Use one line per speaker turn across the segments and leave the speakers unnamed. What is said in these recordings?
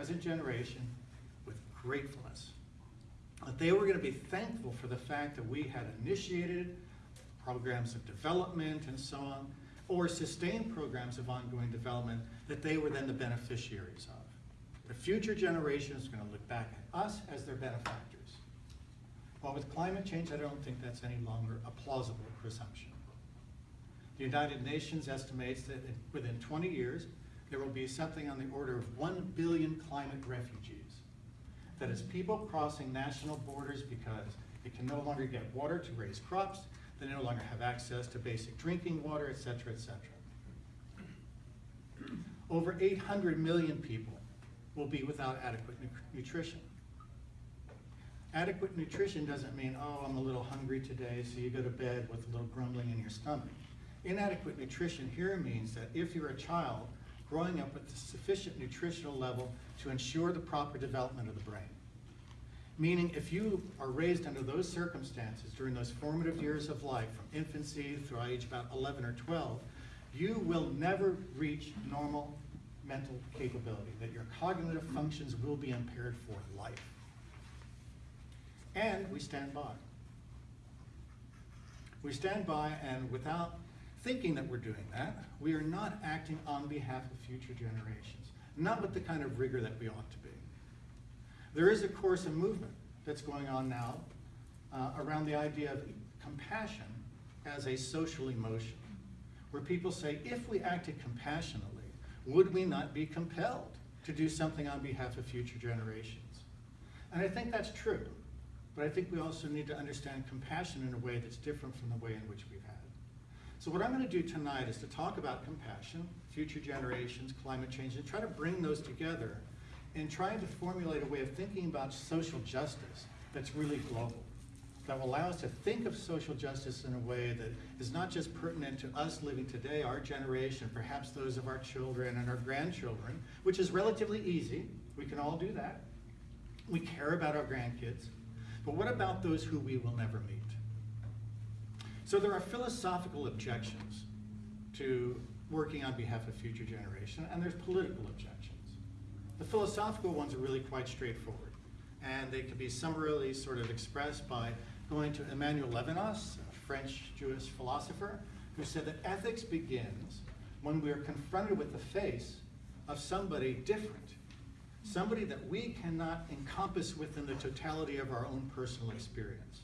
present generation with gratefulness. That they were going to be thankful for the fact that we had initiated programs of development and so on, or sustained programs of ongoing development that they were then the beneficiaries of. The future generation is going to look back at us as their benefactors. Well, with climate change, I don't think that's any longer a plausible presumption. The United Nations estimates that within 20 years, there will be something on the order of 1 billion climate refugees. That is people crossing national borders because they can no longer get water to raise crops, they no longer have access to basic drinking water, et cetera, et cetera. Over 800 million people will be without adequate nu- nutrition. Adequate nutrition doesn't mean, oh, I'm a little hungry today, so you go to bed with a little grumbling in your stomach. Inadequate nutrition here means that if you're a child growing up with the sufficient nutritional level to ensure the proper development of the brain. Meaning if you are raised under those circumstances during those formative years of life, from infancy through age about 11 or 12, you will never reach normal mental capability, that your cognitive functions will be impaired for life. And we stand by. We stand by and without thinking that we're doing that, we are not acting on behalf of future generations, not with the kind of rigor that we ought to be. There is, of course, a movement that's going on now uh, around the idea of compassion as a social emotion, where people say, if we acted compassionately, would we not be compelled to do something on behalf of future generations? And I think that's true, but I think we also need to understand compassion in a way that's different from the way in which we've had. So what I'm going to do tonight is to talk about compassion, future generations, climate change, and try to bring those together and trying to formulate a way of thinking about social justice that's really global, that will allow us to think of social justice in a way that is not just pertinent to us living today, our generation, perhaps those of our children and our grandchildren, which is relatively easy. We can all do that. We care about our grandkids. But what about those who we will never meet? So there are philosophical objections to working on behalf of future generation, and there's political objections. The philosophical ones are really quite straightforward, and they can be summarily sort of expressed by going to Emmanuel Levinas, a French Jewish philosopher, who said that ethics begins when we are confronted with the face of somebody different, somebody that we cannot encompass within the totality of our own personal experience.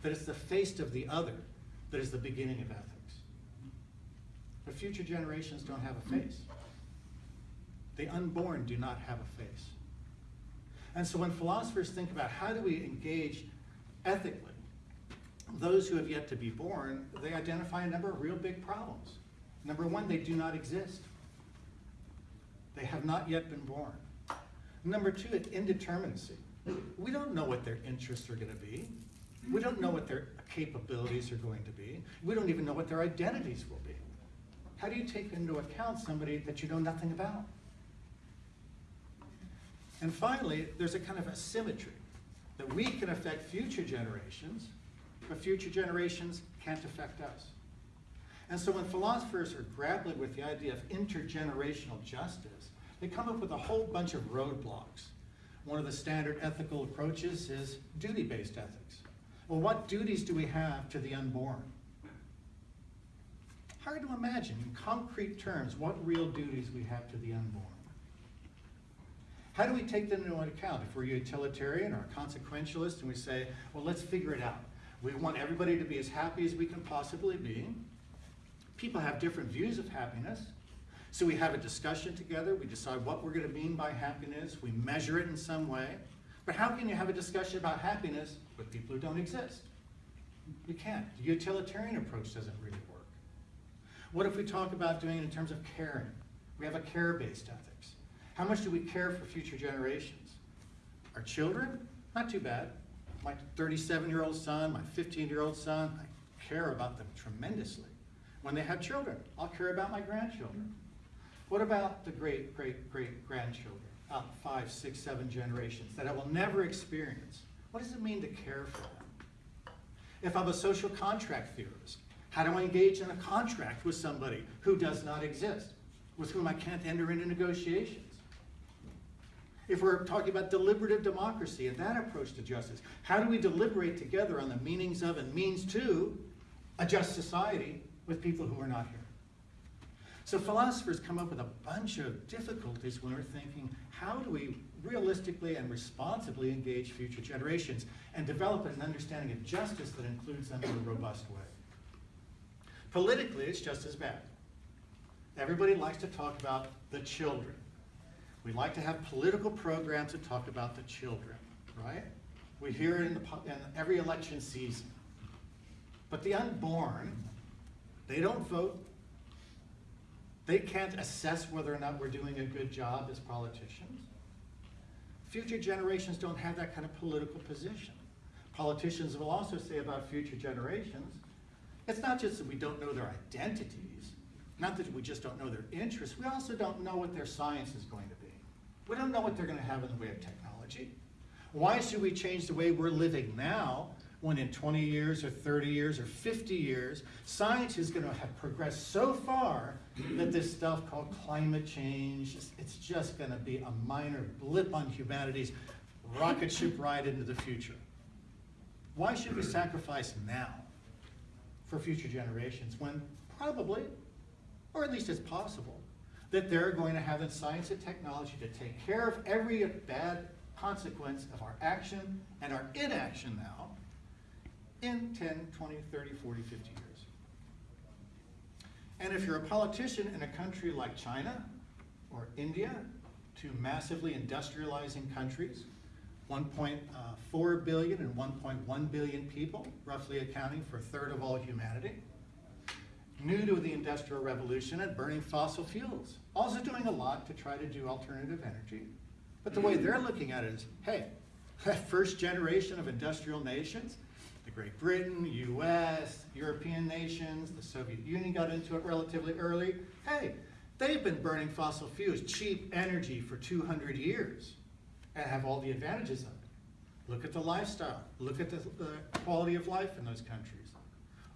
That it's the face of the other that is the beginning of ethics. But future generations don't have a face. The unborn do not have a face. And so when philosophers think about how do we engage ethically those who have yet to be born, they identify a number of real big problems. Number one, they do not exist. They have not yet been born. Number two, it's indeterminacy. We don't know what their interests are going to be. We don't know what their capabilities are going to be. We don't even know what their identities will be. How do you take into account somebody that you know nothing about? And finally, there's a kind of asymmetry that we can affect future generations, but future generations can't affect us. And so when philosophers are grappling with the idea of intergenerational justice, they come up with a whole bunch of roadblocks. One of the standard ethical approaches is duty-based ethics. Well, what duties do we have to the unborn? Hard to imagine in concrete terms what real duties we have to the unborn. How do we take them into account? If we're utilitarian or consequentialist and we say, well, let's figure it out. We want everybody to be as happy as we can possibly be. People have different views of happiness. So we have a discussion together. We decide what we're going to mean by happiness. We measure it in some way. But how can you have a discussion about happiness with people who don't exist? You can't. The utilitarian approach doesn't really work. What if we talk about doing it in terms of caring? We have a care-based ethics. How much do we care for future generations? Our children? Not too bad. My 37-year-old son, my 15-year-old son, I care about them tremendously. When they have children, I'll care about my grandchildren. What about the great, great, great grandchildren? Out five, six, seven generations that I will never experience. What does it mean to care for them? If I'm a social contract theorist, how do I engage in a contract with somebody who does not exist, with whom I can't enter into negotiations? If we're talking about deliberative democracy and that approach to justice, how do we deliberate together on the meanings of and means to a just society with people who are not here? So philosophers come up with a bunch of difficulties when we're thinking, how do we realistically and responsibly engage future generations and develop an understanding of justice that includes them in a robust way? Politically, it's just as bad. Everybody likes to talk about the children. We like to have political programs that talk about the children, right? We hear it in, the, in every election season. But the unborn, they don't vote. They can't assess whether or not we're doing a good job as politicians. Future generations don't have that kind of political position. Politicians will also say about future generations, it's not just that we don't know their identities, not that we just don't know their interests, we also don't know what their science is going to be. We don't know what they're going to have in the way of technology. Why should we change the way we're living now when in 20 years or 30 years or 50 years, science is going to have progressed so far that this stuff called climate change, it's just going to be a minor blip on humanity's rocket ship ride into the future. Why should we sacrifice now for future generations when probably, or at least it's possible, that they're going to have the science and technology to take care of every bad consequence of our action and our inaction now in 10, 20, 30, 40, 50 years. And if you're a politician in a country like China or India, two massively industrializing countries, uh, 1.4 billion and 1.1 billion people, roughly accounting for a third of all humanity, new to the Industrial Revolution and burning fossil fuels, also doing a lot to try to do alternative energy. But the way they're looking at it is, hey, that first generation of industrial nations, Great Britain, US, European nations, the Soviet Union got into it relatively early. Hey, they've been burning fossil fuels, cheap energy for 200 years and have all the advantages of it. Look at the lifestyle. Look at the, the quality of life in those countries.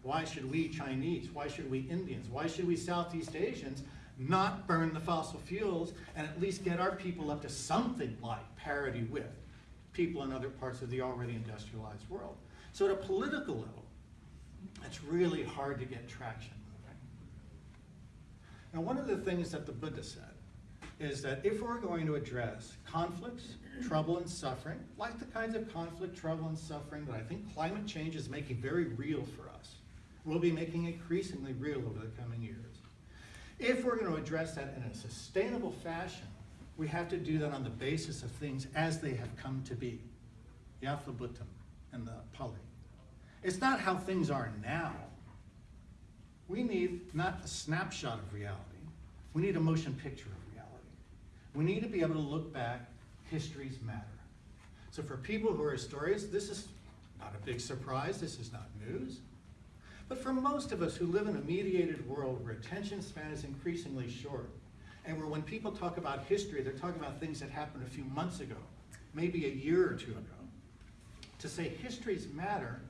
Why should we Chinese, why should we Indians, why should we Southeast Asians not burn the fossil fuels and at least get our people up to something like parity with people in other parts of the already industrialized world? So at a political level, it's really hard to get traction. Now one of the things that the Buddha said is that if we're going to address conflicts, trouble, and suffering, like the kinds of conflict, trouble, and suffering that I think climate change is making very real for us, we'll be making increasingly real over the coming years. If we're going to address that in a sustainable fashion, we have to do that on the basis of things as they have come to be. yathabhutam and the Pali. It's not how things are now. We need not a snapshot of reality. We need a motion picture of reality. We need to be able to look back. Histories matter. So for people who are historians, this is not a big surprise. This is not news. But for most of us who live in a mediated world where attention span is increasingly short, and where when people talk about history, they're talking about things that happened a few months ago, maybe a year or two ago, to say histories matter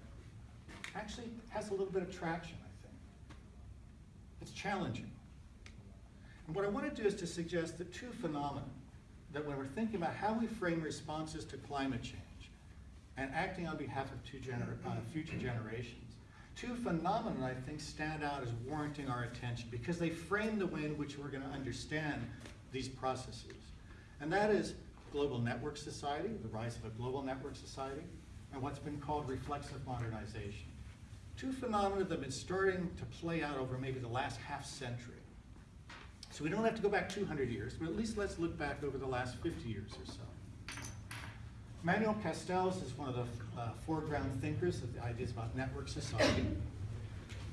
actually has a little bit of traction, I think. It's challenging. And what I want to do is to suggest the two phenomena that when we're thinking about how we frame responses to climate change and acting on behalf of gener uh, future generations, two phenomena I think stand out as warranting our attention because they frame the way in which we're going to understand these processes. And that is global network society, the rise of a global network society, and what's been called reflexive modernization. Two phenomena that have been starting to play out over maybe the last half century. So we don't have to go back 200 years, but at least let's look back over the last 50 years or so. Manuel Castells is one of the uh, foreground thinkers of the ideas about network society.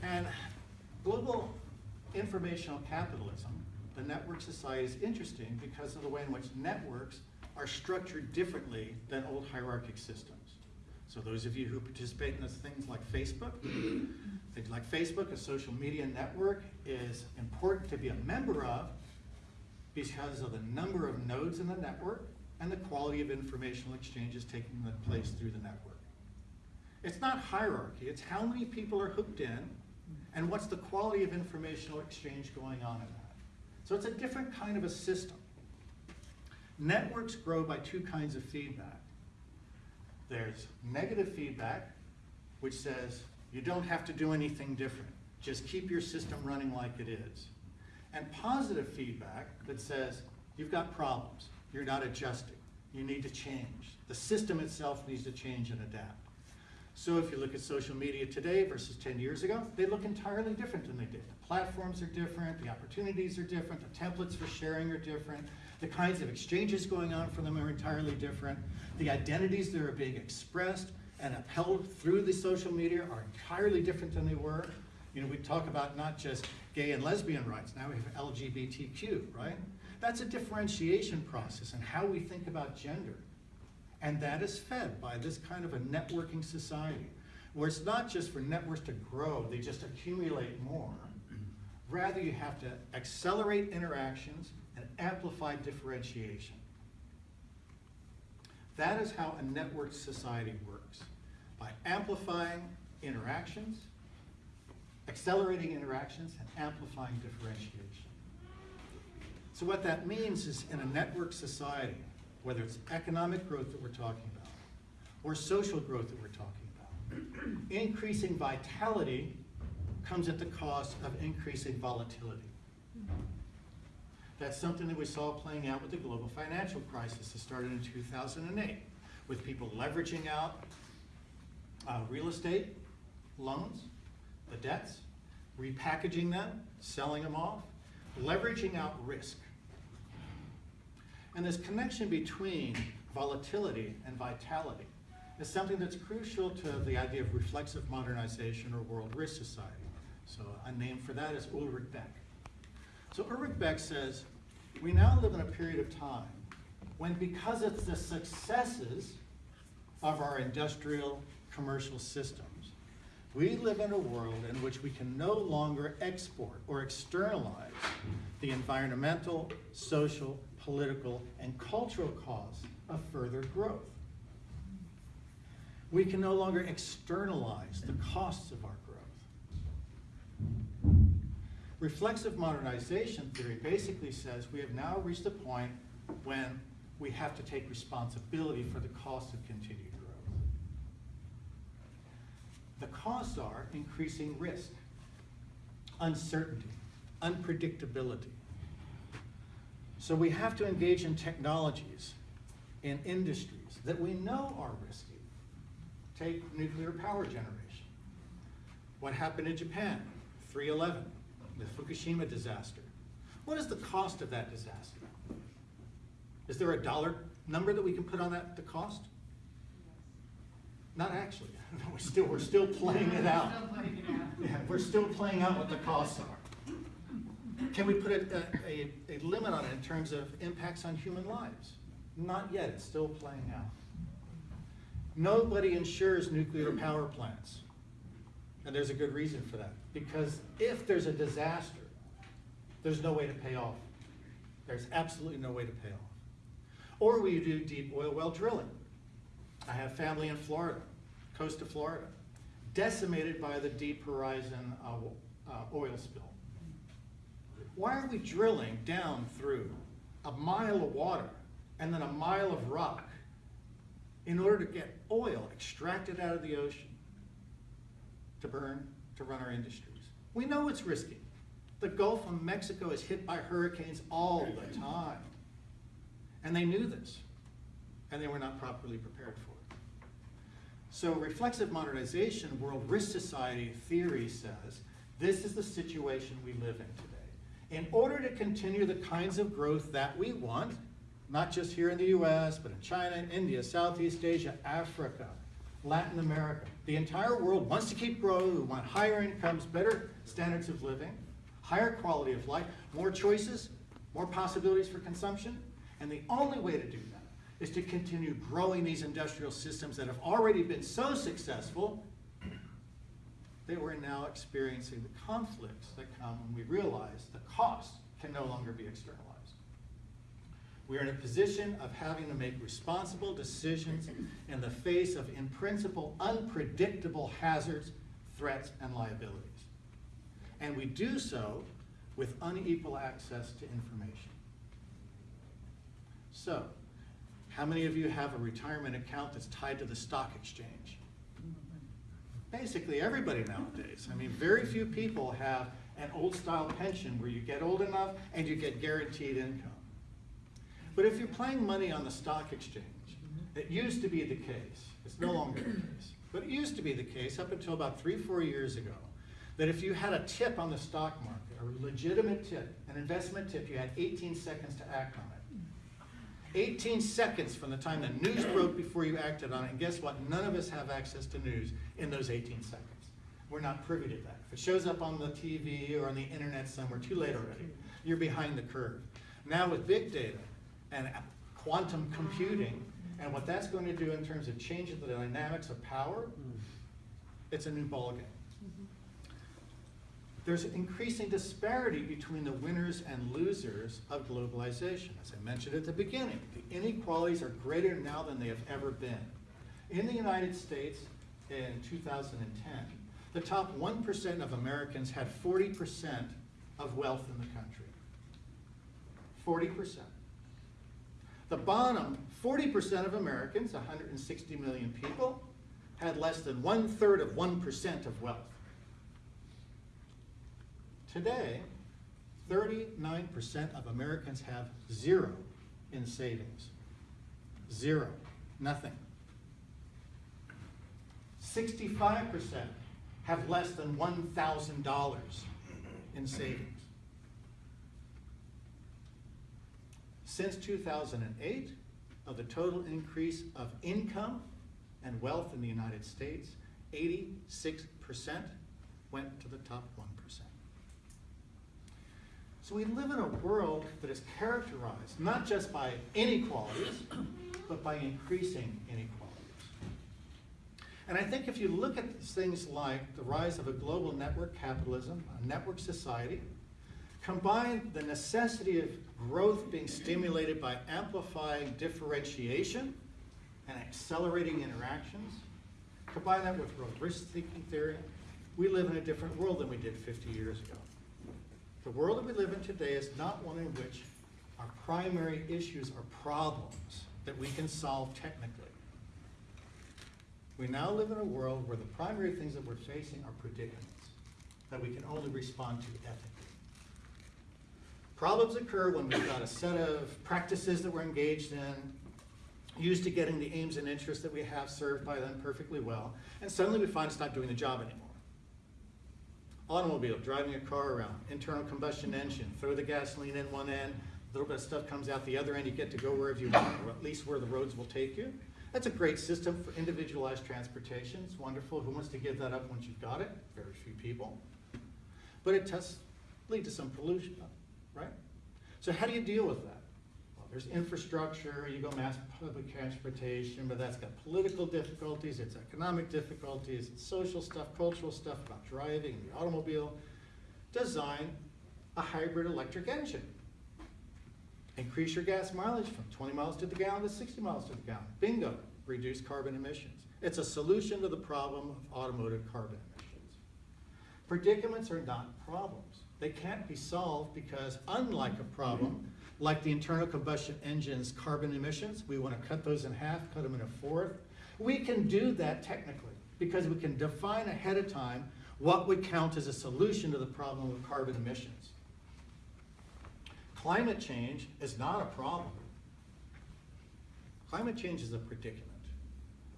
And global informational capitalism, the network society is interesting because of the way in which networks are structured differently than old hierarchic systems. So those of you who participate in those things like Facebook, things like Facebook, a social media network, is important to be a member of because of the number of nodes in the network and the quality of informational exchanges taking place through the network. It's not hierarchy, it's how many people are hooked in and what's the quality of informational exchange going on in that. So it's a different kind of a system. Networks grow by two kinds of feedback. There's negative feedback, which says you don't have to do anything different. Just keep your system running like it is. And positive feedback that says you've got problems, you're not adjusting, you need to change. The system itself needs to change and adapt. So if you look at social media today versus 10 years ago, they look entirely different than they did. The platforms are different, the opportunities are different, the templates for sharing are different, the kinds of exchanges going on for them are entirely different. The identities that are being expressed and upheld through the social media are entirely different than they were. You know, we talk about not just gay and lesbian rights, now we have LGBTQ, right? That's a differentiation process and how we think about gender. And that is fed by this kind of a networking society, where it's not just for networks to grow, they just accumulate more. Rather, you have to accelerate interactions amplify differentiation. That is how a networked society works, by amplifying interactions, accelerating interactions, and amplifying differentiation. So what that means is in a networked society, whether it's economic growth that we're talking about, or social growth that we're talking about, increasing vitality comes at the cost of increasing volatility. That's something that we saw playing out with the global financial crisis that started in 2008, with people leveraging out uh, real estate loans, the debts, repackaging them, selling them off, leveraging out risk. And this connection between volatility and vitality is something that's crucial to the idea of reflexive modernization or world risk society. So a name for that is Ulrich Beck. So Ulrich Beck says, we now live in a period of time when because it's the successes of our industrial commercial systems, we live in a world in which we can no longer export or externalize the environmental, social, political, and cultural costs of further growth. We can no longer externalize the costs of our growth. Reflexive modernization theory basically says we have now reached a point when we have to take responsibility for the cost of continued growth. The costs are increasing risk, uncertainty, unpredictability. So we have to engage in technologies, in industries that we know are risky. Take nuclear power generation. What happened in Japan? 311, the Fukushima disaster. What is the cost of that disaster? Is there a dollar number that we can put on that, the cost? Not actually. we're still, we're still playing it out. Yeah, we're still playing out what the costs are. Can we put a, a, a limit on it in terms of impacts on human lives? Not yet, it's still playing out. Nobody insures nuclear power plants. And there's a good reason for that. Because if there's a disaster, there's no way to pay off. There's absolutely no way to pay off. Or we do deep oil well drilling. I have family in Florida, coast of Florida, decimated by the Deep Horizon uh, uh, oil spill. Why are we drilling down through a mile of water and then a mile of rock in order to get oil extracted out of the ocean to burn, to run our industries? We know it's risky. The Gulf of Mexico is hit by hurricanes all the time. And they knew this, and they were not properly prepared for it. So reflexive modernization, world risk society theory says, this is the situation we live in today. In order to continue the kinds of growth that we want, not just here in the US, but in China, India, Southeast Asia, Africa, Latin America, the entire world wants to keep growing, we want higher incomes, better standards of living, higher quality of life, more choices, more possibilities for consumption, and the only way to do that is to continue growing these industrial systems that have already been so successful that we're now experiencing the conflicts that come when we realize the cost can no longer be externalized. We are in a position of having to make responsible decisions in the face of, in principle, unpredictable hazards, threats, and liabilities. And we do so with unequal access to information. So, how many of you have a retirement account that's tied to the stock exchange? Basically, everybody nowadays. I mean, very few people have an old-style pension where you get old enough and you get guaranteed income. But if you're playing money on the stock exchange, it used to be the case, it's no longer the case, but it used to be the case up until about three, four years ago, that if you had a tip on the stock market, a legitimate tip, an investment tip, you had 18 seconds to act on it. 18 seconds from the time the news broke before you acted on it, and guess what? None of us have access to news in those 18 seconds. We're not privy to that. If it shows up on the TV or on the internet somewhere, too late already. You're behind the curve. Now with big data and quantum computing, and what that's going to do in terms of changing the dynamics of power, mm-hmm. it's a new ballgame. Mm-hmm. There's an increasing disparity between the winners and losers of globalization. As I mentioned at the beginning, the inequalities are greater now than they have ever been. In the United States in 2010, the top 1% of Americans had 40% of wealth in the country. 40%. The bottom 40% of Americans, 160 million people, had less than one third of 1% of wealth. Today, 39% of Americans have zero in savings. Zero, nothing. 65% have less than $1,000 in savings. Since 2008, of the total increase of income and wealth in the United States, 86% went to the top 1%. So we live in a world that is characterized not just by inequalities, but by increasing inequalities. And I think if you look at things like the rise of a global network capitalism, a network society, combine the necessity of growth being stimulated by amplifying differentiation and accelerating interactions, combine that with risk thinking theory, we live in a different world than we did 50 years ago. The world that we live in today is not one in which our primary issues are problems that we can solve technically. We now live in a world where the primary things that we're facing are predicaments that we can only respond to ethically. Problems occur when we've got a set of practices that we're engaged in, used to getting the aims and interests that we have served by them perfectly well, and suddenly we find it's not doing the job anymore. Automobile, driving a car around, internal combustion engine, throw the gasoline in one end, a little bit of stuff comes out the other end, you get to go wherever you want, or at least where the roads will take you. That's a great system for individualized transportation. It's wonderful. Who wants to give that up once you've got it? Very few people. But it does lead to some pollution right? So how do you deal with that? Well, there's infrastructure, you go mass public transportation, but that's got political difficulties, it's economic difficulties, it's social stuff, cultural stuff about driving, the automobile. Design a hybrid electric engine. Increase your gas mileage from 20 miles to the gallon to 60 miles to the gallon. Bingo, reduce carbon emissions. It's a solution to the problem of automotive carbon emissions. Predicaments are not problems. They can't be solved because unlike a problem, like the internal combustion engine's carbon emissions, we want to cut those in half, cut them in a fourth. We can do that technically because we can define ahead of time what would count as a solution to the problem of carbon emissions. Climate change is not a problem. Climate change is a predicament.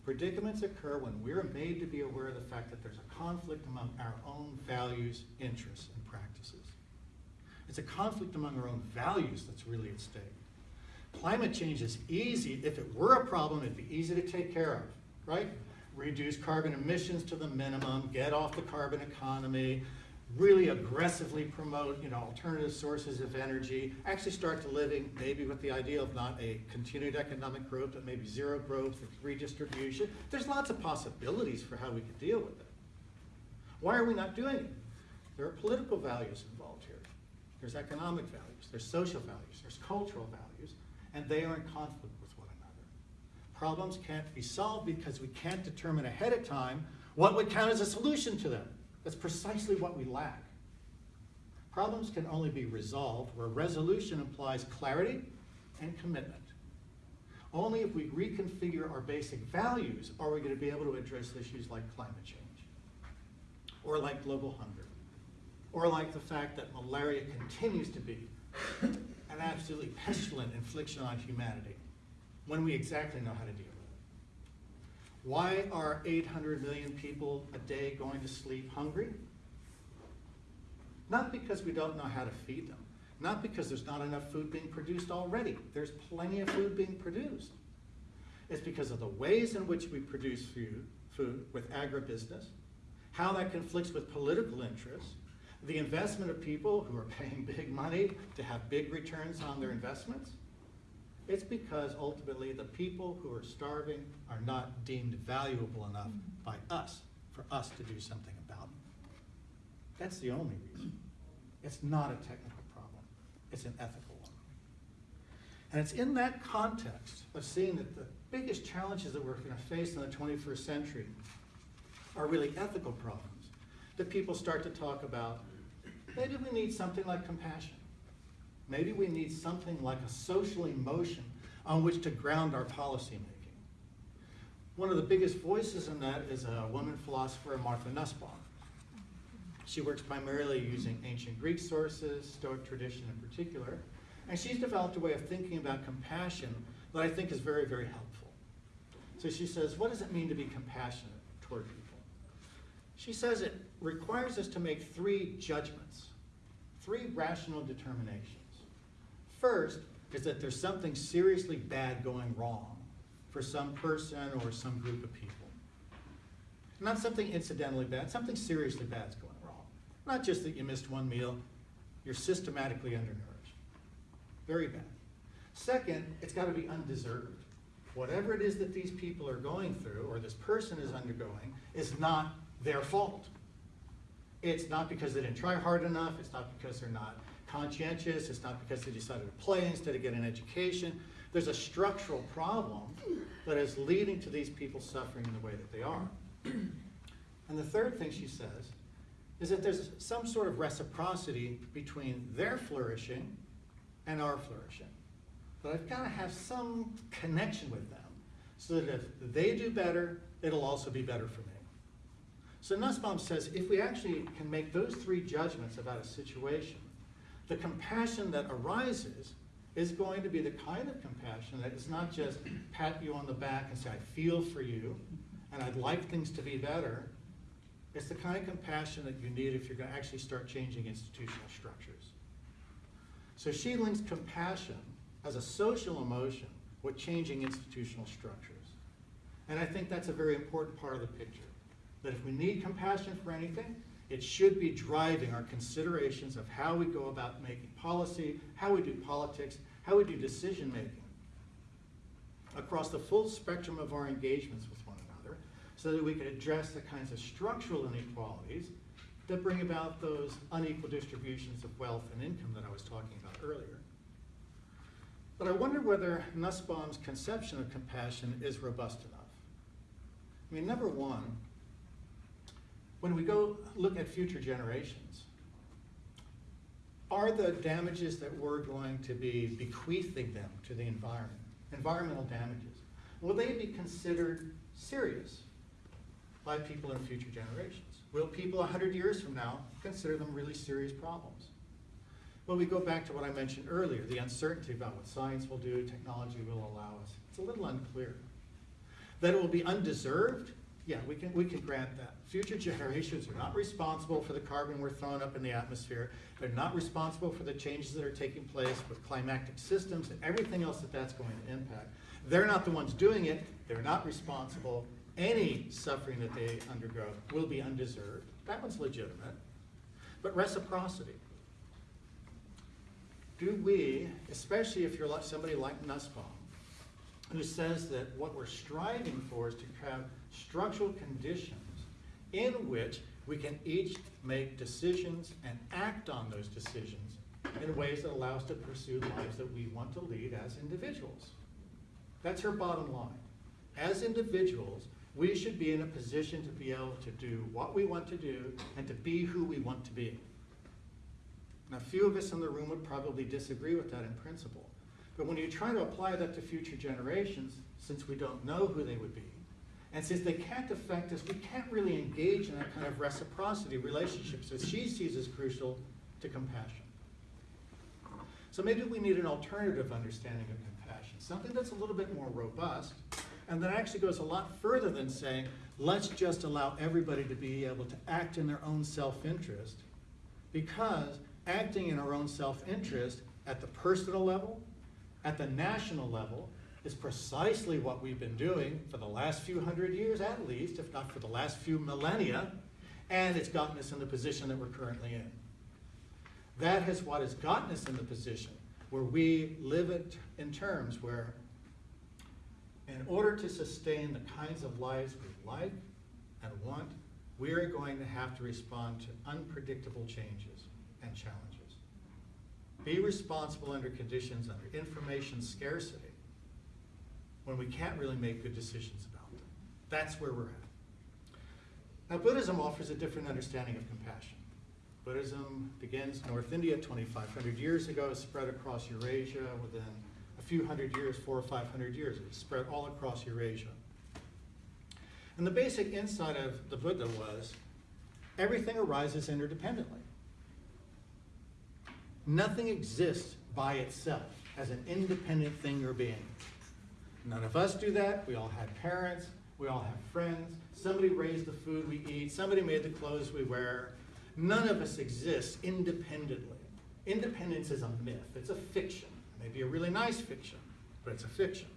Predicaments occur when we're made to be aware of the fact that there's a conflict among our own values, interests, and practices. It's a conflict among our own values that's really at stake. Climate change is easy. If it were a problem, it'd be easy to take care of, right? Reduce carbon emissions to the minimum, get off the carbon economy, really aggressively promote you know, alternative sources of energy, actually start to living maybe with the idea of not a continued economic growth, but maybe zero growth, and redistribution. There's lots of possibilities for how we could deal with it. Why are we not doing it? There are political values involved here. There's economic values, there's social values, there's cultural values, and they are in conflict with one another. Problems can't be solved because we can't determine ahead of time what would count as a solution to them. That's precisely what we lack. Problems can only be resolved where resolution implies clarity and commitment. Only if we reconfigure our basic values are we going to be able to address issues like climate change, or like global hunger, or like the fact that malaria continues to be an absolutely pestilent infliction on humanity when we exactly know how to deal. Why are 800 million people a day going to sleep hungry? Not because we don't know how to feed them, not because there's not enough food being produced already. There's plenty of food being produced. It's because of the ways in which we produce food, food with agribusiness, how that conflicts with political interests, the investment of people who are paying big money to have big returns on their investments. It's because ultimately the people who are starving are not deemed valuable enough mm-hmm. by us for us to do something about it. That's the only reason. It's not a technical problem. It's an ethical one. And it's in that context of seeing that the biggest challenges that we're going to face in the 21st century are really ethical problems that people start to talk about maybe we need something like compassion. Maybe we need something like a social emotion on which to ground our policy making. One of the biggest voices in that is a woman philosopher, Martha Nussbaum. She works primarily using ancient Greek sources, Stoic tradition in particular, and she's developed a way of thinking about compassion that I think is very, very helpful. So she says, what does it mean to be compassionate toward people? She says it requires us to make three judgments, three rational determinations. First is that there's something seriously bad going wrong for some person or some group of people. Not something incidentally bad, something seriously bad is going wrong. Not just that you missed one meal, you're systematically undernourished. Very bad. Second, it's got to be undeserved. Whatever it is that these people are going through, or this person is undergoing, is not their fault. It's not because they didn't try hard enough, it's not because they're not conscientious, it's not because they decided to play instead of get an education. There's a structural problem that is leading to these people suffering in the way that they are. And the third thing she says is that there's some sort of reciprocity between their flourishing and our flourishing. But I've got to have some connection with them so that if they do better, it'll also be better for me. So Nussbaum says if we actually can make those three judgments about a situation, the compassion that arises is going to be the kind of compassion that is not just pat you on the back and say, I feel for you, and I'd like things to be better. It's the kind of compassion that you need if you're going to actually start changing institutional structures. So she links compassion as a social emotion with changing institutional structures. And I think that's a very important part of the picture that if we need compassion for anything, it should be driving our considerations of how we go about making policy, how we do politics, how we do decision making across the full spectrum of our engagements with one another so that we can address the kinds of structural inequalities that bring about those unequal distributions of wealth and income that I was talking about earlier. But I wonder whether Nussbaum's conception of compassion is robust enough. I mean, number one, when we go look at future generations, are the damages that we're going to be bequeathing them to the environment, environmental damages, will they be considered serious by people in future generations? Will people 100 years from now consider them really serious problems? Well, we go back to what I mentioned earlier, the uncertainty about what science will do, technology will allow us. It's a little unclear. That it will be undeserved yeah, we can, we can grant that. Future generations are not responsible for the carbon we're throwing up in the atmosphere. They're not responsible for the changes that are taking place with climatic systems and everything else that that's going to impact. They're not the ones doing it. They're not responsible. Any suffering that they undergo will be undeserved. That one's legitimate. But reciprocity. Do we, especially if you're like somebody like Nussbaum, who says that what we're striving for is to have structural conditions in which we can each make decisions and act on those decisions in ways that allow us to pursue lives that we want to lead as individuals. That's her bottom line. As individuals, we should be in a position to be able to do what we want to do and to be who we want to be. Now, few of us in the room would probably disagree with that in principle. But when you try to apply that to future generations, since we don't know who they would be, and since they can't affect us, we can't really engage in that kind of reciprocity relationships that she sees as crucial to compassion. So maybe we need an alternative understanding of compassion, something that's a little bit more robust, and that actually goes a lot further than saying, let's just allow everybody to be able to act in their own self-interest, because acting in our own self-interest at the personal level, at the national level, is precisely what we've been doing for the last few hundred years at least, if not for the last few millennia, and it's gotten us in the position that we're currently in. That is what has gotten us in the position where we live it in terms where in order to sustain the kinds of lives we like and want, we are going to have to respond to unpredictable changes and challenges. Be responsible under conditions under information scarcity when we can't really make good decisions about them. That's where we're at. Now, Buddhism offers a different understanding of compassion. Buddhism begins in North India 2,500 years ago, spread across Eurasia within a few hundred years, four or 500 years. It spread all across Eurasia. And the basic insight of the Buddha was everything arises interdependently. Nothing exists by itself as an independent thing or being. None of us do that. We all had parents. We all have friends. Somebody raised the food we eat. Somebody made the clothes we wear. None of us exists independently. Independence is a myth. It's a fiction. Maybe a really nice fiction, but it's a fiction.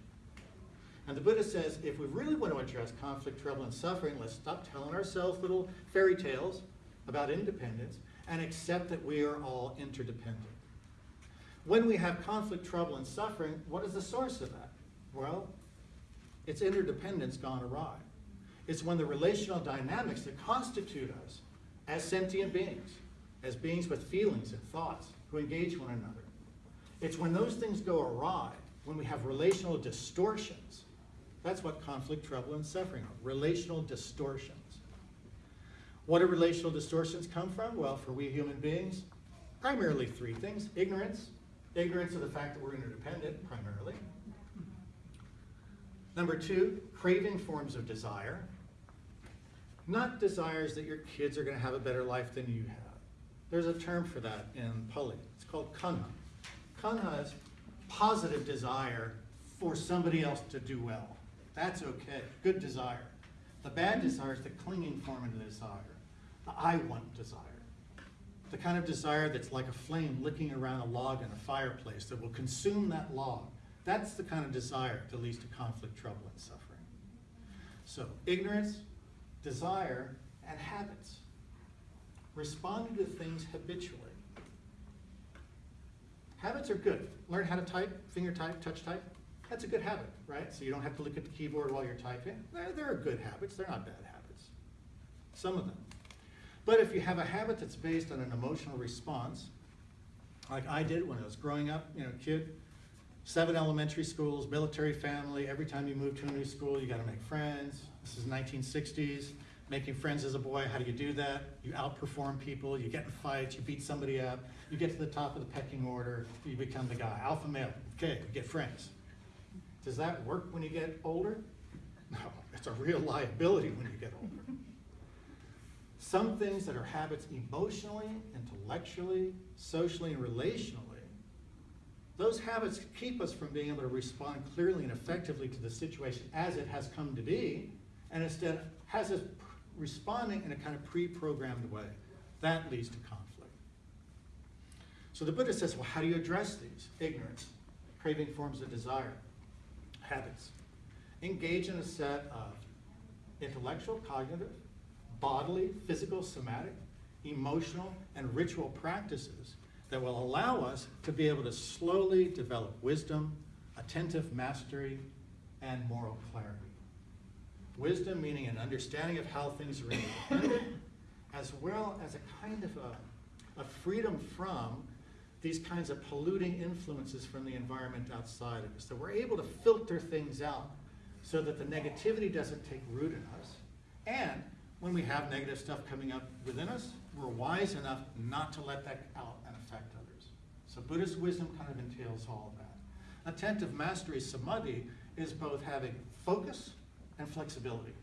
And the Buddha says, if we really want to address conflict, trouble, and suffering, let's stop telling ourselves little fairy tales about independence and accept that we are all interdependent. When we have conflict, trouble, and suffering, what is the source of that? Well, it's interdependence gone awry. It's when the relational dynamics that constitute us as sentient beings, as beings with feelings and thoughts who engage one another. It's when those things go awry, when we have relational distortions. That's what conflict, trouble, and suffering are relational distortions. What do relational distortions come from? Well, for we human beings, primarily three things ignorance, ignorance of the fact that we're interdependent, primarily. Number two, craving forms of desire. Not desires that your kids are going to have a better life than you have. There's a term for that in Pali. It's called chanda. Chanda is positive desire for somebody else to do well. That's okay. Good desire. The bad desire is the clinging form of the desire. The I want desire. The kind of desire that's like a flame licking around a log in a fireplace that will consume that log. That's the kind of desire that leads to conflict, trouble, and suffering. So, ignorance, desire, and habits. Responding to things habitually. Habits are good. Learn how to type, finger type, touch type. That's a good habit, right? So you don't have to look at the keyboard while you're typing. They're, they're good habits. They're not bad habits. Some of them. But if you have a habit that's based on an emotional response, like I did when I was growing up, you know, kid, seven elementary schools, military family, every time you move to a new school, you gotta make friends. This is 1960s, making friends as a boy, how do you do that? You outperform people, you get in fights, you beat somebody up, you get to the top of the pecking order, you become the guy, alpha male, okay, you get friends. Does that work when you get older? No, it's a real liability when you get older. Some things that are habits emotionally, intellectually, socially, and relationally, those habits keep us from being able to respond clearly and effectively to the situation as it has come to be, and instead has us responding in a kind of pre-programmed way. That leads to conflict. So the Buddha says, well, how do you address these? Ignorance, craving forms of desire, habits. Engage in a set of intellectual, cognitive, bodily, physical, somatic, emotional, and ritual practices that will allow us to be able to slowly develop wisdom, attentive mastery, and moral clarity. Wisdom meaning an understanding of how things are independent, as well as a kind of a, a freedom from these kinds of polluting influences from the environment outside of us. So we're able to filter things out so that the negativity doesn't take root in us. And when we have negative stuff coming up within us, we're wise enough not to let that out affect others. So Buddhist wisdom kind of entails all of that. Attentive mastery samadhi is both having focus and flexibility.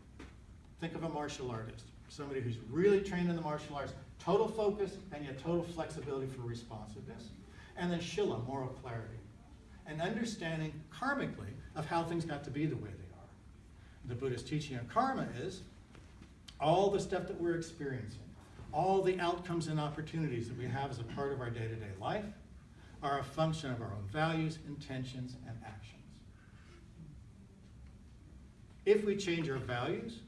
Think of a martial artist, somebody who's really trained in the martial arts, total focus and yet total flexibility for responsiveness. And then shila, moral clarity, and understanding karmically of how things got to be the way they are. The Buddhist teaching on karma is all the stuff that we're experiencing, all the outcomes and opportunities that we have as a part of our day-to-day life are a function of our own values, intentions, and actions. If we change our values,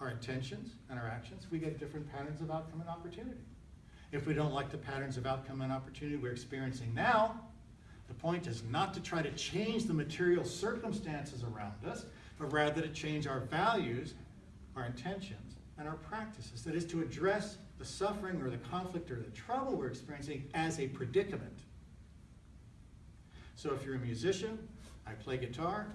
our intentions, and our actions, we get different patterns of outcome and opportunity. If we don't like the patterns of outcome and opportunity we're experiencing now, the point is not to try to change the material circumstances around us, but rather to change our values, our intentions, and our practices. That is to address the suffering or the conflict or the trouble we're experiencing as a predicament. So if you're a musician, I play guitar,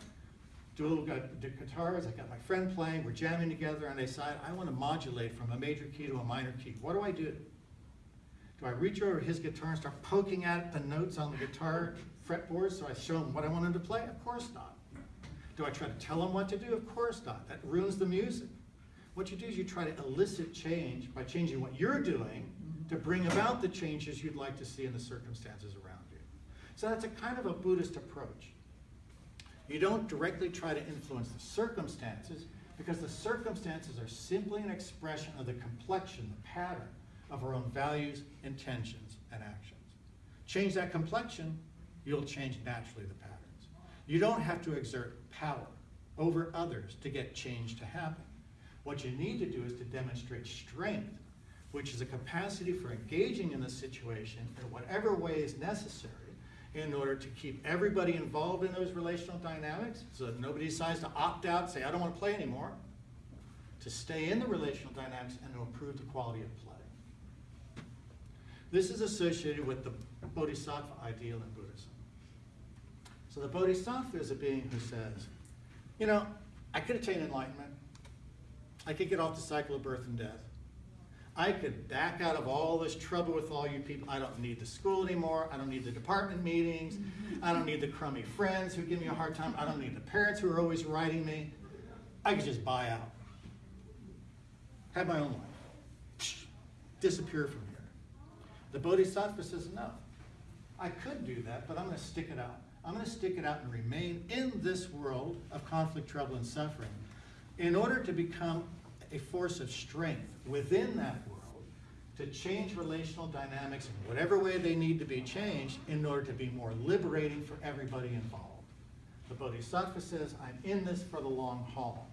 dual gu- d- guitars, I got my friend playing, we're jamming together, and I decide I want to modulate from a major key to a minor key. What do I do? Do I reach over his guitar and start poking at the notes on the guitar fretboard so I show him what I want him to play? Of course not. Do I try to tell him what to do? Of course not. That ruins the music. What you do is you try to elicit change by changing what you're doing to mm-hmm. bring about the changes you'd like to see in the circumstances around you. So that's a kind of a Buddhist approach. You don't directly try to influence the circumstances because the circumstances are simply an expression of the complexion, the pattern of our own values, intentions, and actions. Change that complexion, you'll change naturally the patterns. You don't have to exert power over others to get change to happen. What you need to do is to demonstrate strength, which is a capacity for engaging in the situation in whatever way is necessary in order to keep everybody involved in those relational dynamics so that nobody decides to opt out say, I don't want to play anymore, to stay in the relational dynamics and to improve the quality of play. This is associated with the bodhisattva ideal in Buddhism. So the bodhisattva is a being who says, you know, I could attain enlightenment. I could get off the cycle of birth and death. I could back out of all this trouble with all you people. I don't need the school anymore. I don't need the department meetings. I don't need the crummy friends who give me a hard time. I don't need the parents who are always writing me. I could just buy out. Have my own life. Disappear from here. The Bodhisattva says, no. I could do that, but I'm going to stick it out. I'm going to stick it out and remain in this world of conflict, trouble, and suffering in order to become a force of strength within that world to change relational dynamics in whatever way they need to be changed in order to be more liberating for everybody involved. The Bodhisattva says, I'm in this for the long haul.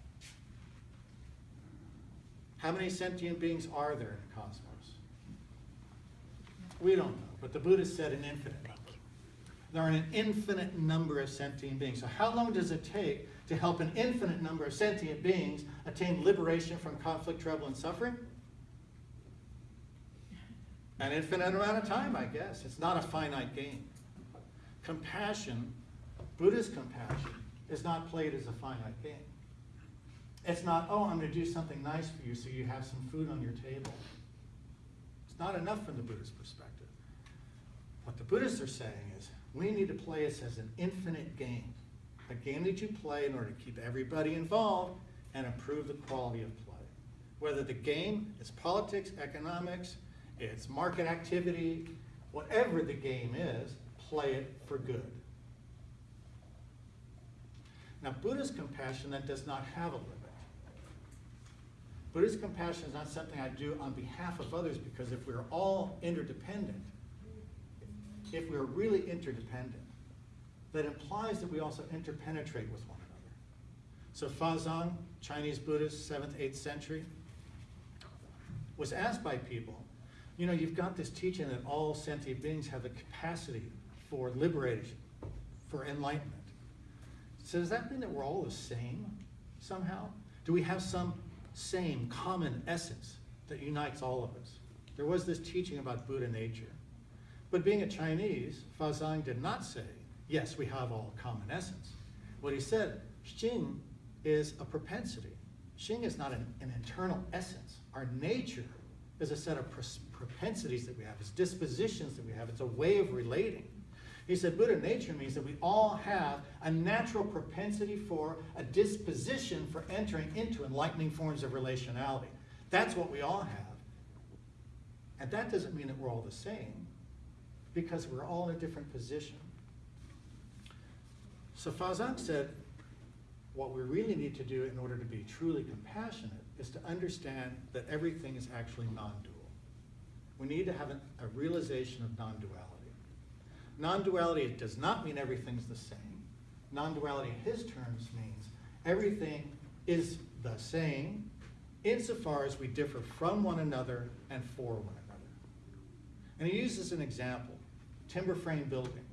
How many sentient beings are there in the cosmos? We don't know, but the Buddha said an infinite number. There are an infinite number of sentient beings. So how long does it take to help an infinite number of sentient beings attain liberation from conflict, trouble, and suffering? An infinite amount of time, I guess. It's not a finite game. Compassion, Buddhist compassion, is not played as a finite game. It's not, oh, I'm going to do something nice for you so you have some food on your table. It's not enough from the Buddhist perspective. What the Buddhists are saying is, we need to play this as an infinite game. A game that you play in order to keep everybody involved and improve the quality of play. Whether the game is politics, economics, it's market activity, whatever the game is, play it for good. Now, Buddhist compassion then does not have a limit. Buddhist compassion is not something I do on behalf of others because if we're all interdependent, if we're really interdependent, that implies that we also interpenetrate with one another. So Fazang, Chinese Buddhist, 7th, 8th century, was asked by people, you know, you've got this teaching that all sentient beings have the capacity for liberation, for enlightenment. So does that mean that we're all the same somehow? Do we have some same common essence that unites all of us? There was this teaching about Buddha nature. But being a Chinese, Fazang did not say, yes, we have all common essence. What he said, Xing is a propensity. Xing is not an, an internal essence. Our nature is a set of propensities that we have, it's dispositions that we have, it's a way of relating. He said Buddha nature means that we all have a natural propensity for, a disposition for entering into enlightening forms of relationality. That's what we all have. And that doesn't mean that we're all the same, because we're all in a different position. So Fazang said, what we really need to do in order to be truly compassionate is to understand that everything is actually non-dual. We need to have an, a realization of non-duality. Non-duality does not mean everything's the same. Non-duality in his terms means everything is the same insofar as we differ from one another and for one another. And he uses an example, timber frame building.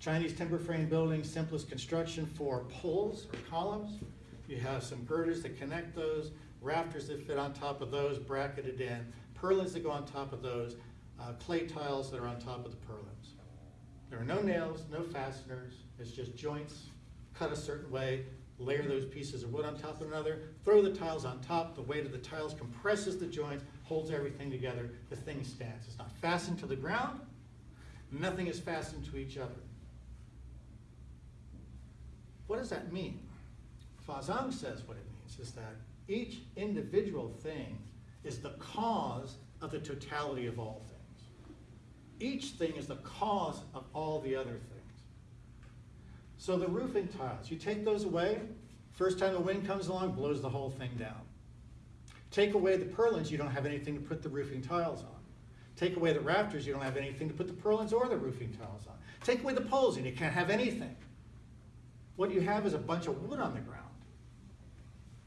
Chinese timber frame building, simplest construction for poles or columns. You have some girders that connect those, rafters that fit on top of those, bracketed in, purlins that go on top of those, uh, clay tiles that are on top of the purlins. There are no nails, no fasteners, it's just joints cut a certain way, layer those pieces of wood on top of another, throw the tiles on top, the weight of the tiles compresses the joints, holds everything together, the thing stands. It's not fastened to the ground, nothing is fastened to each other. What does that mean? Fazang says what it means is that each individual thing is the cause of the totality of all things. Each thing is the cause of all the other things. So the roofing tiles, you take those away, first time the wind comes along, blows the whole thing down. Take away the purlins, you don't have anything to put the roofing tiles on. Take away the rafters, you don't have anything to put the purlins or the roofing tiles on. Take away the poles and you can't have anything. What you have is a bunch of wood on the ground.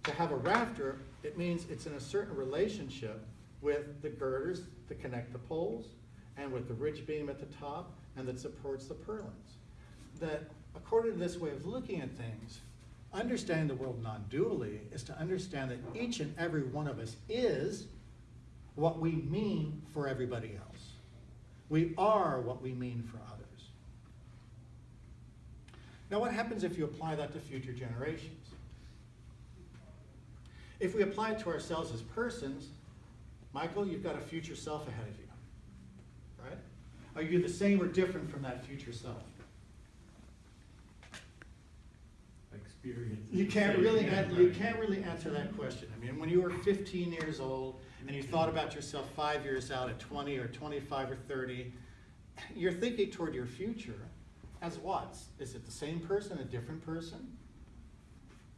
To have a rafter, it means it's in a certain relationship with the girders that connect the poles and with the ridge beam at the top and that supports the purlins. That according to this way of looking at things, understanding the world non-dually is to understand that each and every one of us is what we mean for everybody else. We are what we mean for. Now what happens if you apply that to future generations? If we apply it to ourselves as persons, Michael, you've got a future self ahead of you, right? Are you the same or different from that future self?
Experience.
You can't really, you can't really answer that question. I mean, when you were 15 years old and you thought about yourself five years out at 20 or 25 or 30, you're thinking toward your future as what? Is it the same person, a different person?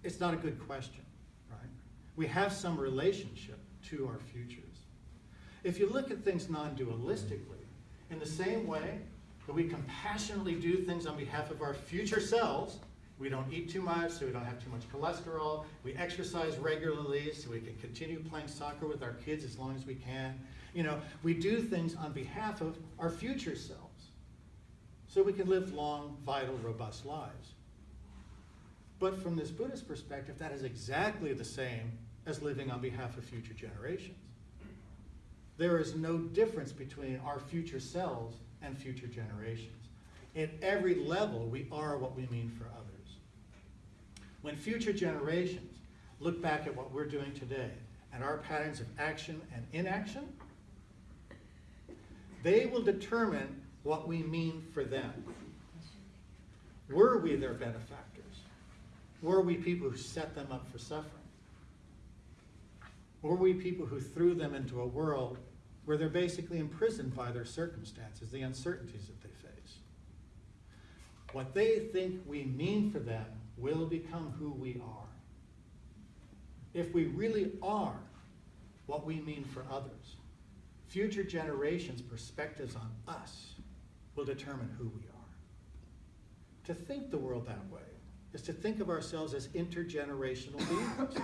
It's not a good question, right? We have some relationship to our futures. If you look at things non-dualistically, in the same way that we compassionately do things on behalf of our future selves, we don't eat too much so we don't have too much cholesterol, we exercise regularly so we can continue playing soccer with our kids as long as we can. You know, we do things on behalf of our future selves so we can live long, vital, robust lives. But from this Buddhist perspective, that is exactly the same as living on behalf of future generations. There is no difference between our future selves and future generations. At every level, we are what we mean for others. When future generations look back at what we're doing today and our patterns of action and inaction, they will determine what we mean for them. Were we their benefactors? Were we people who set them up for suffering? Were we people who threw them into a world where they're basically imprisoned by their circumstances, the uncertainties that they face? What they think we mean for them will become who we are. If we really are what we mean for others, future generations' perspectives on us will determine who we are. To think the world that way is to think of ourselves as intergenerational beings.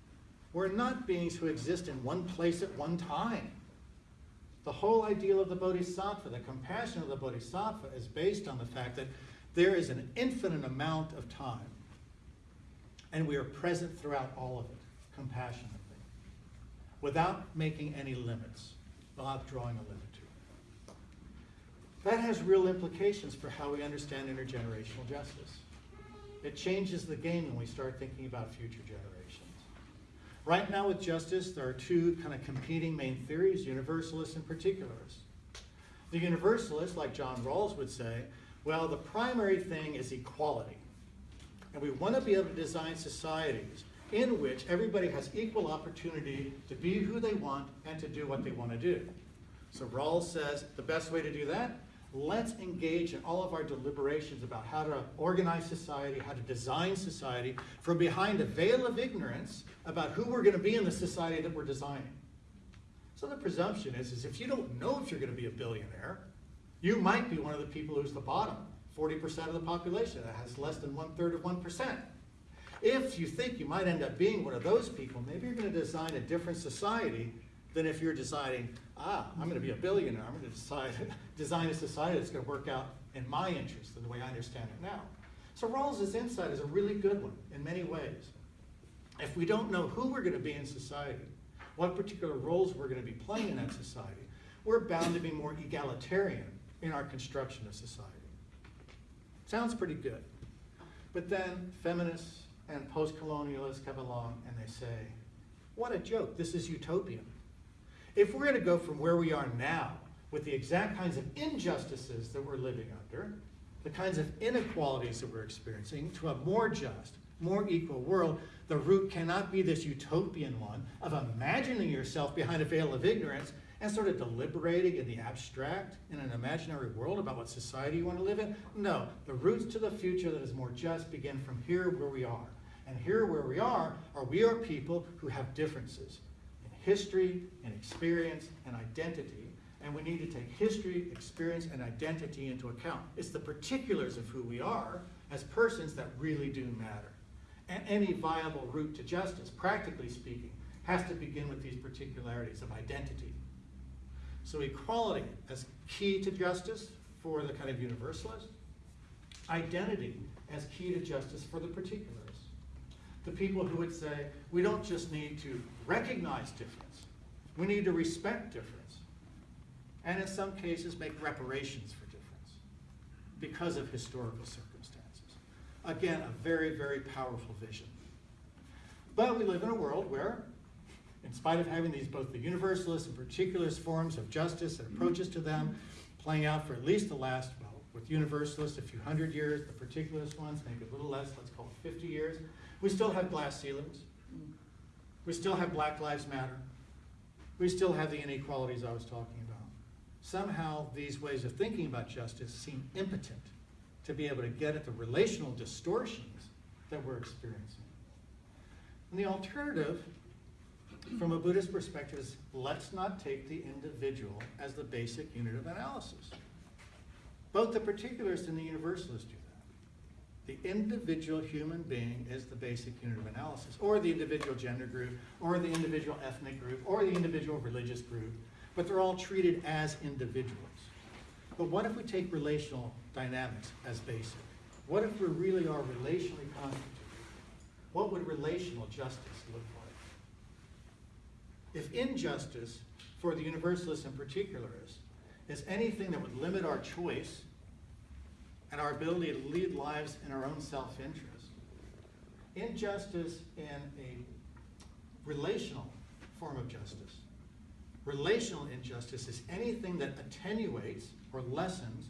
We're not beings who exist in one place at one time. The whole ideal of the Bodhisattva, the compassion of the Bodhisattva, is based on the fact that there is an infinite amount of time, and we are present throughout all of it, compassionately, without making any limits, without drawing a limit. That has real implications for how we understand intergenerational justice. It changes the game when we start thinking about future generations. Right now with justice, there are two kind of competing main theories, universalists and particularists. The universalists, like John Rawls would say, well, the primary thing is equality. And we want to be able to design societies in which everybody has equal opportunity to be who they want and to do what they want to do. So Rawls says the best way to do that, let's engage in all of our deliberations about how to organize society, how to design society from behind a veil of ignorance about who we're going to be in the society that we're designing. So the presumption is, is if you don't know if you're going to be a billionaire, you might be one of the people who's the bottom, 40% of the population that has less than one third of 1%. If you think you might end up being one of those people, maybe you're going to design a different society than if you're deciding, ah, I'm going to be a billionaire. I'm going to decide, design a society that's going to work out in my interest in the way I understand it now. So Rawls's insight is a really good one in many ways. If we don't know who we're going to be in society, what particular roles we're going to be playing in that society, we're bound to be more egalitarian in our construction of society. Sounds pretty good. But then feminists and post-colonialists come along and they say, what a joke, this is utopian. If we're gonna go from where we are now with the exact kinds of injustices that we're living under, the kinds of inequalities that we're experiencing, to a more just, more equal world, the root cannot be this utopian one of imagining yourself behind a veil of ignorance and sort of deliberating in the abstract in an imaginary world about what society you want to live in. No, the roots to the future that is more just begin from here where we are. And here where we are, are we are people who have differences history, and experience, and identity. And we need to take history, experience, and identity into account. It's the particulars of who we are as persons that really do matter. And any viable route to justice, practically speaking, has to begin with these particularities of identity. So equality as key to justice for the kind of universalist, identity as key to justice for the particulars. The people who would say, we don't just need to recognize difference, we need to respect difference. And in some cases, make reparations for difference because of historical circumstances. Again, a very, very powerful vision. But we live in a world where, in spite of having these both the universalist and particularist forms of justice and approaches to them playing out for at least the last, well, with universalists, a few hundred years, the particularist ones, maybe a little less, let's call it 50 years, we still have glass ceilings. We still have Black Lives Matter. We still have the inequalities I was talking about. Somehow these ways of thinking about justice seem impotent to be able to get at the relational distortions that we're experiencing. And the alternative, from a Buddhist perspective, is let's not take the individual as the basic unit of analysis. Both the particularists and the universalist do. The individual human being is the basic unit of analysis, or the individual gender group, or the individual ethnic group, or the individual religious group, but they're all treated as individuals. But what if we take relational dynamics as basic? What if we really are relationally constituted? What would relational justice look like? If injustice, for the universalists and particularists, is anything that would limit our choice and our ability to lead lives in our own self-interest, injustice in a relational form of justice, relational injustice is anything that attenuates or lessens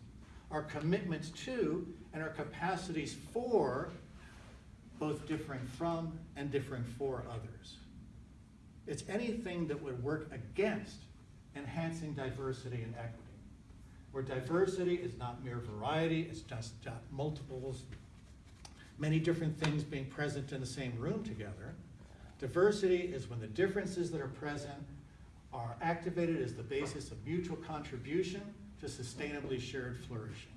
our commitments to and our capacities for both differing from and differing for others. It's anything that would work against enhancing diversity and equity. Where diversity is not mere variety, it's just uh, multiples, many different things being present in the same room together. Diversity is when the differences that are present are activated as the basis of mutual contribution to sustainably shared flourishing.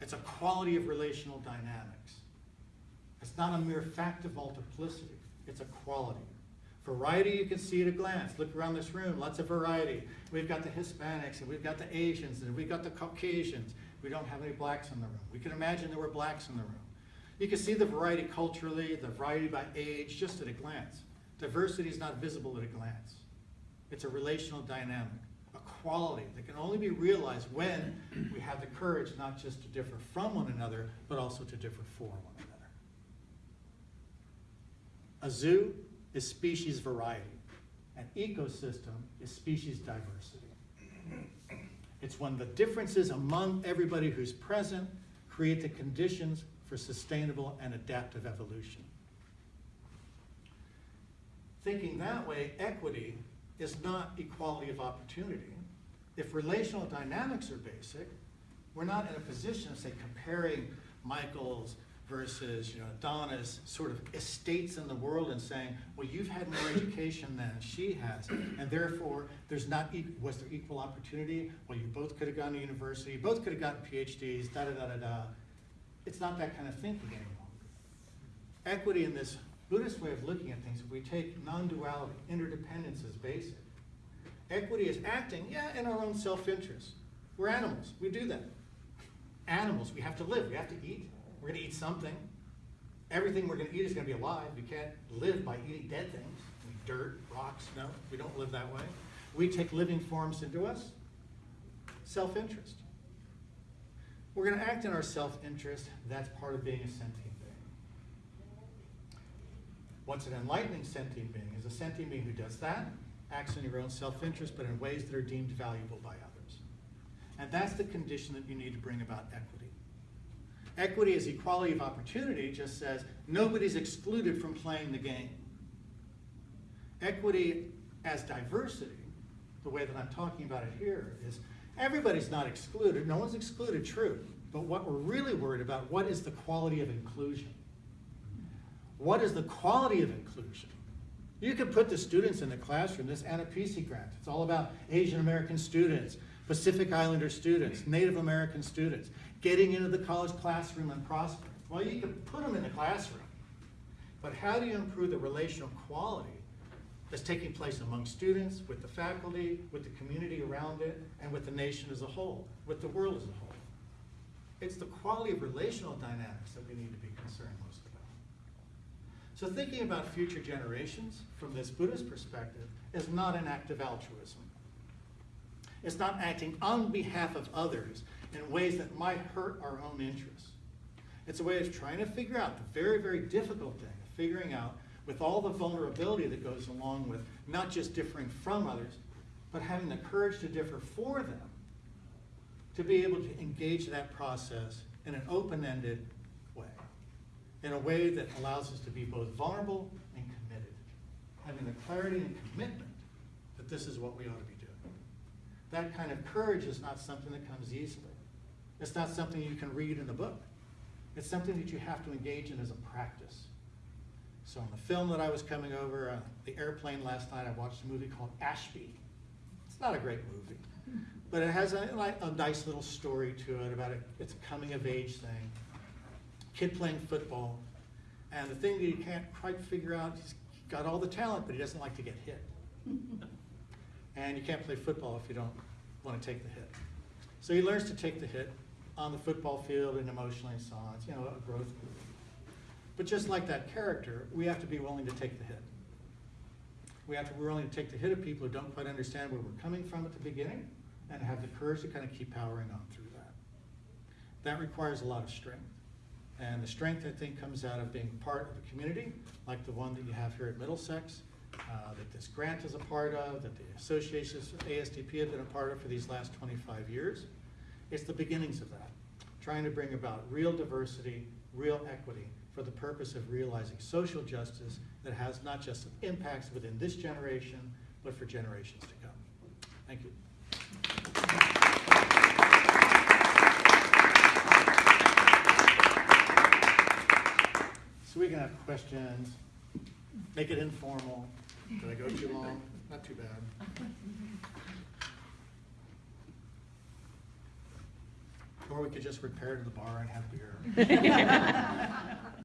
It's a quality of relational dynamics. It's not a mere fact of multiplicity, it's a quality. Variety you can see at a glance. Look around this room, lots of variety. We've got the Hispanics and we've got the Asians and we've got the Caucasians. We don't have any blacks in the room. We can imagine there were blacks in the room. You can see the variety culturally, the variety by age, just at a glance. Diversity is not visible at a glance. It's a relational dynamic, a quality that can only be realized when we have the courage not just to differ from one another, but also to differ for one another. A zoo is species variety. An ecosystem is species diversity. It's when the differences among everybody who's present create the conditions for sustainable and adaptive evolution. Thinking that way, equity is not equality of opportunity. If relational dynamics are basic, we're not in a position to say comparing Michael's versus you know Donna's sort of estates in the world and saying, well, you've had more education than she has, and therefore there's not e- was there equal opportunity? Well, you both could have gone to university, both could have gotten PhDs, da da da da da. It's not that kind of thinking anymore. Equity in this Buddhist way of looking at things, if we take non-duality, interdependence as basic, equity is acting, yeah, in our own self-interest. We're animals, we do that. Animals, we have to live, we have to eat. We're gonna eat something. Everything we're gonna eat is gonna be alive. We can't live by eating dead things, like dirt, rocks, no, we don't live that way. We take living forms into us, self-interest. We're gonna act in our self-interest, that's part of being a sentient being. What's an enlightening sentient being? Is a sentient being who does that, acts in your own self-interest, but in ways that are deemed valuable by others. And that's the condition that you need to bring about equity. Equity as equality of opportunity just says nobody's excluded from playing the game. Equity as diversity, the way that I'm talking about it here, is everybody's not excluded, no one's excluded, true. But what we're really worried about, what is the quality of inclusion? What is the quality of inclusion? You could put the students in the classroom, this AANAPISI grant, it's all about Asian American students, Pacific Islander students, Native American students, getting into the college classroom and prospering. Well, you can put them in the classroom, but how do you improve the relational quality that's taking place among students, with the faculty, with the community around it, and with the nation as a whole, with the world as a whole? It's the quality of relational dynamics that we need to be concerned most about. So thinking about future generations from this Buddhist perspective is not an act of altruism. It's not acting on behalf of others in ways that might hurt our own interests. It's a way of trying to figure out the very, very difficult thing, of figuring out with all the vulnerability that goes along with not just differing from others, but having the courage to differ for them, to be able to engage that process in an open-ended way, in a way that allows us to be both vulnerable and committed, having the clarity and commitment that this is what we ought to be. That kind of courage is not something that comes easily. It's not something you can read in a book. It's something that you have to engage in as a practice. So on the film that I was coming over, uh, the airplane last night, I watched a movie called Ashby. It's not a great movie, but it has a, like, a nice little story to it about it. It's a coming of age thing. Kid playing football, and the thing that you can't quite figure out, he's got all the talent, but he doesn't like to get hit. And you can't play football if you don't want to take the hit. So he learns to take the hit on the football field and emotionally and so on. It's, you know, a growth. But just like that character, we have to be willing to take the hit. We have to be willing to take the hit of people who don't quite understand where we're coming from at the beginning and have the courage to kind of keep powering on through that. That requires a lot of strength. And the strength, I think, comes out of being part of a community like the one that you have here at Middlesex, uh, that this grant is a part of, that the associations, ASDP have been a part of for these last 25 years. It's the beginnings of that, trying to bring about real diversity, real equity for the purpose of realizing social justice that has not just impacts within this generation, but for generations to come. Thank you. So we can have questions, make it informal. Did I go too long? Not too bad. Or we could just repair to the bar and have beer.